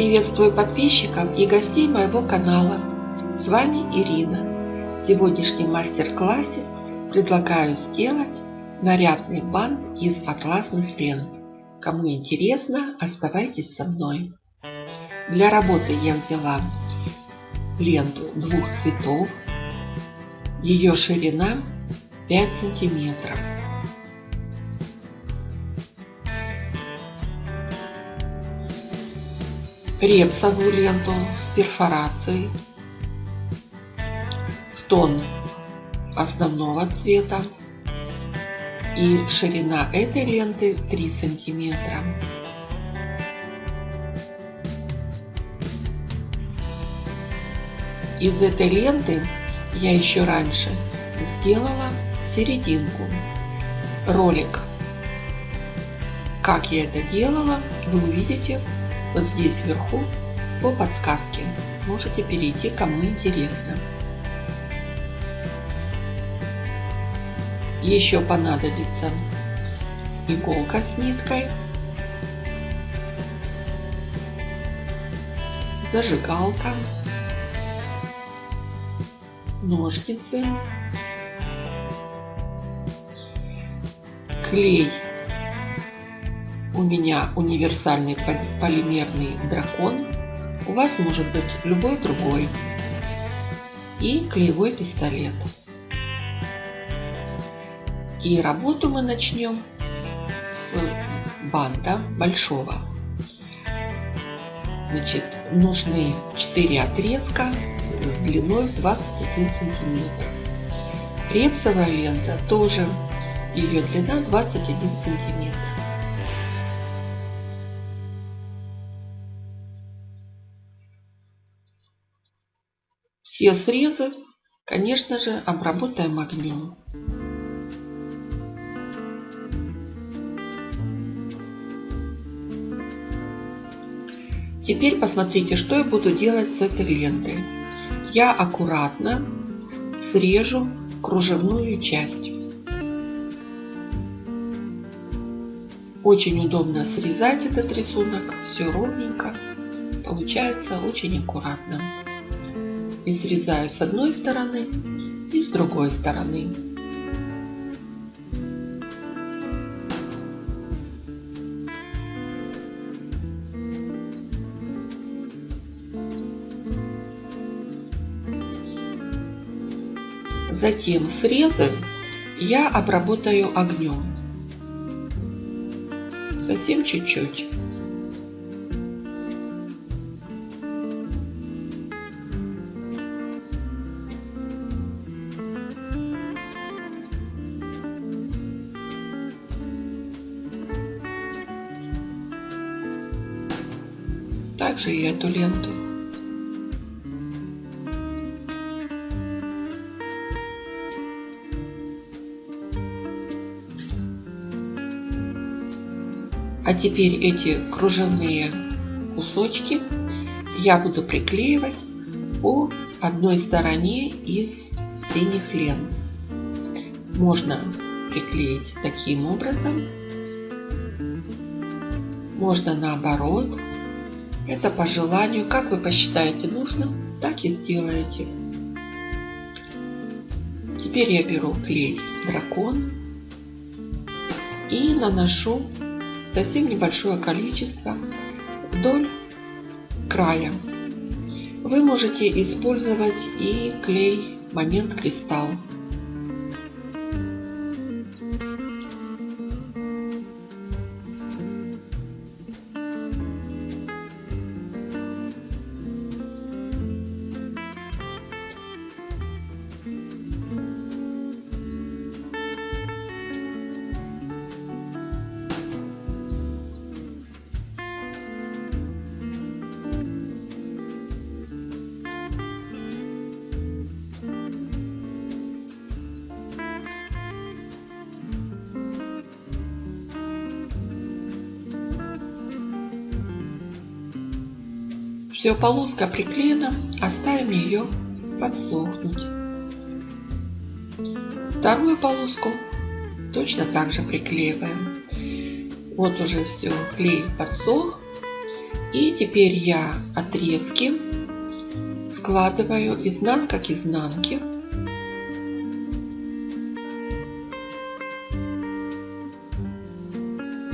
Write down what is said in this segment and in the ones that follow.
Приветствую подписчиков и гостей моего канала. С вами Ирина. В сегодняшнем мастер-классе предлагаю сделать нарядный бант из атласных лент. Кому интересно, оставайтесь со мной. Для работы я взяла ленту двух цветов. Ее ширина 5 сантиметров. Репсовую ленту с перфорацией в тон основного цвета и ширина этой ленты 3 сантиметра. Из этой ленты я еще раньше сделала серединку. Ролик, как я это делала, вы увидите вот здесь вверху по подсказке. Можете перейти, кому интересно. Еще понадобится иголка с ниткой, зажигалка, ножницы, клей у меня универсальный полимерный дракон. У вас может быть любой другой. И клеевой пистолет. И работу мы начнем с банта большого. Значит, нужны 4 отрезка с длиной в 21 сантиметр. Репсовая лента тоже, ее длина 21 сантиметр. Все срезы, конечно же, обработаем огнем. Теперь посмотрите, что я буду делать с этой лентой. Я аккуратно срежу кружевную часть. Очень удобно срезать этот рисунок, все ровненько, получается очень аккуратно и срезаю с одной стороны и с другой стороны. Затем срезы я обработаю огнем. Совсем чуть-чуть. Также и эту ленту. А теперь эти кружевные кусочки я буду приклеивать по одной стороне из синих лент. Можно приклеить таким образом, можно наоборот это по желанию, как вы посчитаете нужным, так и сделаете. Теперь я беру клей дракон и наношу совсем небольшое количество вдоль края. Вы можете использовать и клей момент кристалл. Все, полоска приклеена, оставим ее подсохнуть. Вторую полоску точно так же приклеиваем. Вот уже все, клей подсох. И теперь я отрезки складываю изнанка к изнанке.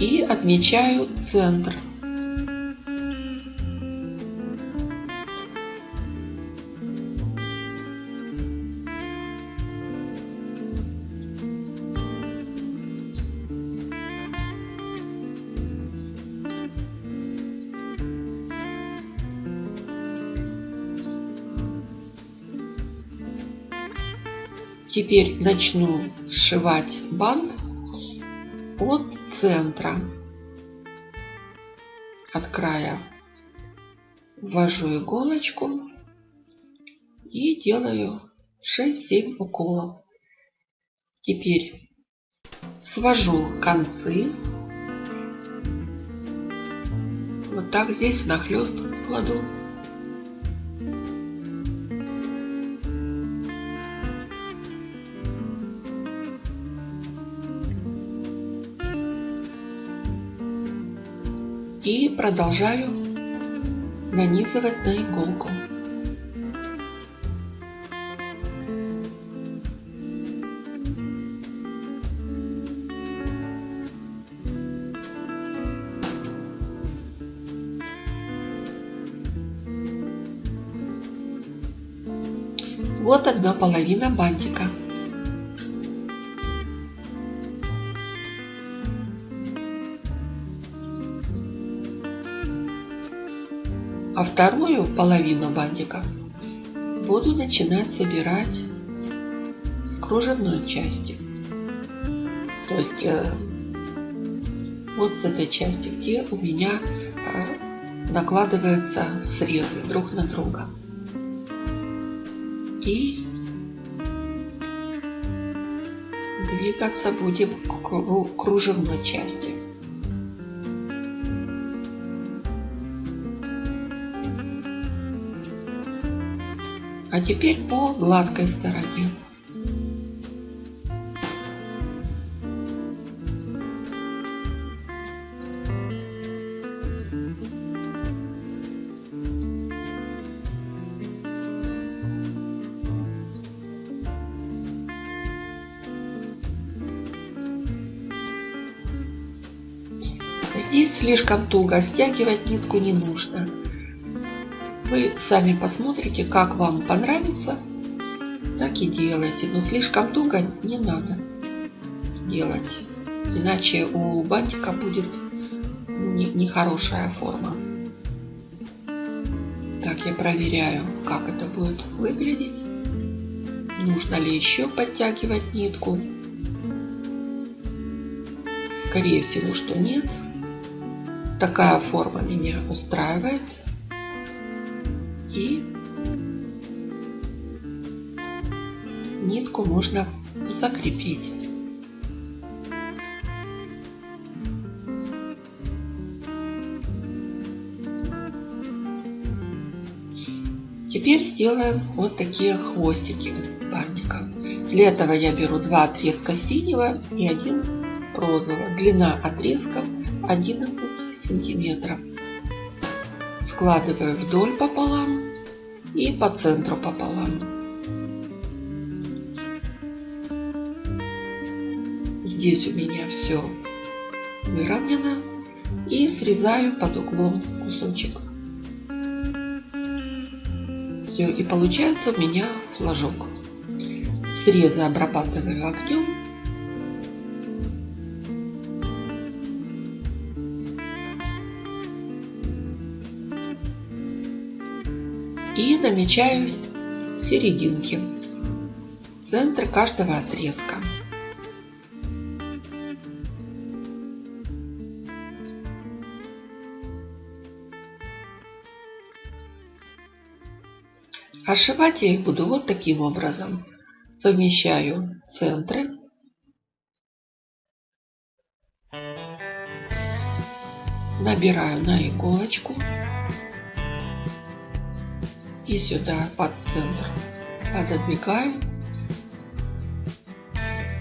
И отмечаю центр. Теперь начну сшивать бант от центра. От края ввожу иголочку и делаю 6-7 уколов. Теперь свожу концы. Вот так здесь внахлёст кладу. И продолжаю нанизывать на иголку. Вот одна половина бантика. А вторую половину бантика буду начинать собирать с кружевной части. То есть э, вот с этой части, где у меня э, накладываются срезы друг на друга. И двигаться будем к кружевной части. Теперь по гладкой стороне. Здесь слишком туго, стягивать нитку не нужно. Вы сами посмотрите, как вам понравится, так и делайте. Но слишком туго не надо делать, иначе у бантика будет нехорошая форма. Так я проверяю, как это будет выглядеть. Нужно ли еще подтягивать нитку. Скорее всего, что нет. Такая форма меня устраивает и нитку можно закрепить. Теперь сделаем вот такие хвостики бантика. Для этого я беру два отрезка синего и один розового. Длина отрезков 11 сантиметров. Складываю вдоль пополам и по центру пополам. Здесь у меня все выровнено и срезаю под углом кусочек. Все, и получается у меня флажок. Срезы обрабатываю огнем. И намечаю серединки, центр каждого отрезка. Ошивать я их буду вот таким образом. Совмещаю центры. Набираю на иголочку и сюда под центр пододвигаю,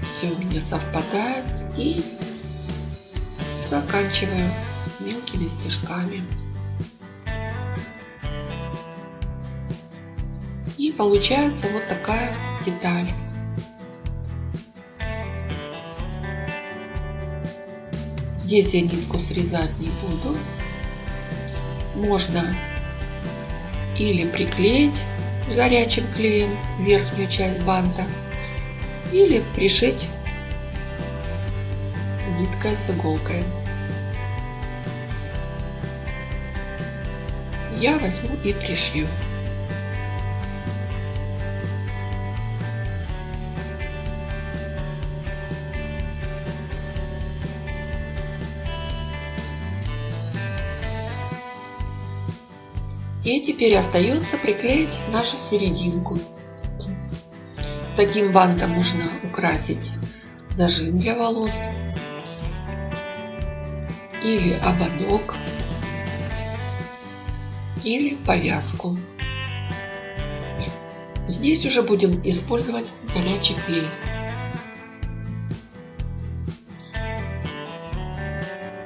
Все у меня совпадает и заканчиваю мелкими стежками. И получается вот такая деталь. Здесь я нитку срезать не буду. Можно или приклеить горячим клеем верхнюю часть банта, или пришить ниткой с иголкой. Я возьму и пришью. И теперь остается приклеить нашу серединку. Таким бантом можно украсить зажим для волос или ободок или повязку. Здесь уже будем использовать горячий клей.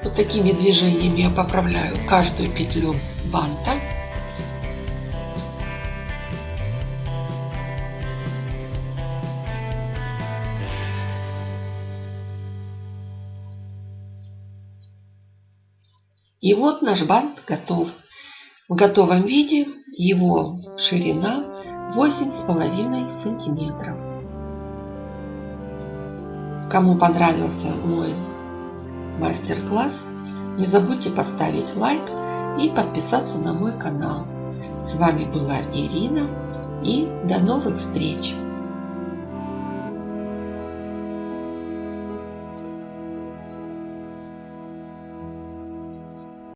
Вот такими движениями я поправляю каждую петлю банта. И вот наш бант готов. В готовом виде его ширина 8,5 сантиметров. Кому понравился мой мастер-класс, не забудьте поставить лайк и подписаться на мой канал. С вами была Ирина и до новых встреч!